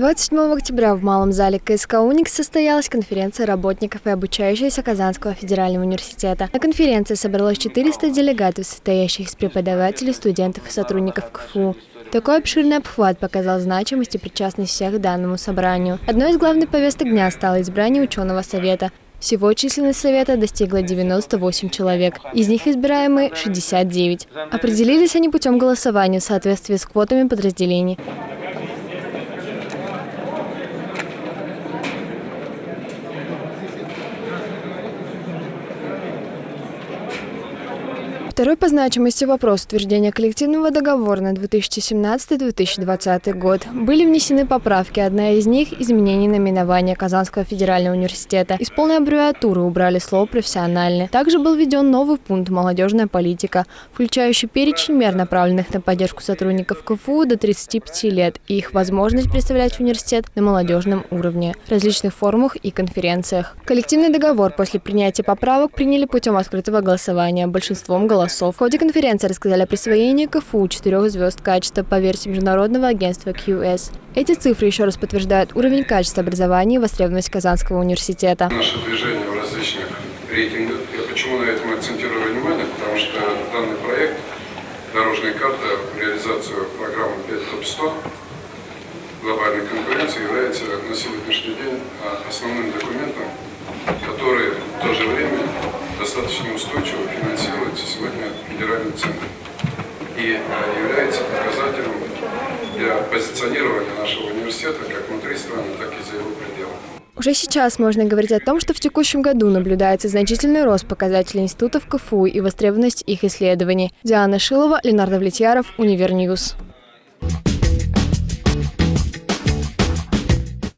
27 октября в Малом зале КСК «Уникс» состоялась конференция работников и обучающихся Казанского федерального университета. На конференции собралось 400 делегатов, состоящих из преподавателей, студентов и сотрудников КФУ. Такой обширный обхват показал значимость и причастность всех к данному собранию. Одной из главных повесток дня стало избрание ученого совета. Всего численность совета достигла 98 человек, из них избираемые 69. Определились они путем голосования в соответствии с квотами подразделений. Второй по значимости вопрос утверждения коллективного договора на 2017-2020 год. Были внесены поправки. Одна из них – изменение наименования Казанского федерального университета. Из полной аббревиатуры убрали слово «профессиональный». Также был введен новый пункт «молодежная политика», включающий перечень мер, направленных на поддержку сотрудников КФУ до 35 лет и их возможность представлять университет на молодежном уровне, различных форумах и конференциях. Коллективный договор после принятия поправок приняли путем открытого голосования большинством голосов голосов. В ходе конференции рассказали о присвоении КФУ четырех звезд качества по версии Международного агентства QS. Эти цифры еще раз подтверждают уровень качества образования и востребованность Казанского университета. Наше движение в различных рейтингах. Я почему на этом акцентирую внимание? Потому что данный проект «Дорожная карта» реализацию программы 5 ТОП-100 глобальной конкуренции является на сегодняшний день а, основным документом, федеральным центром и э, является показателем для позиционирования нашего университета как внутри страны, так и за его пределами. Уже сейчас можно говорить о том, что в текущем году наблюдается значительный рост показателей институтов КФУ и востребованность их исследований. Диана Шилова, Ленар Довлетьяров, Univer News.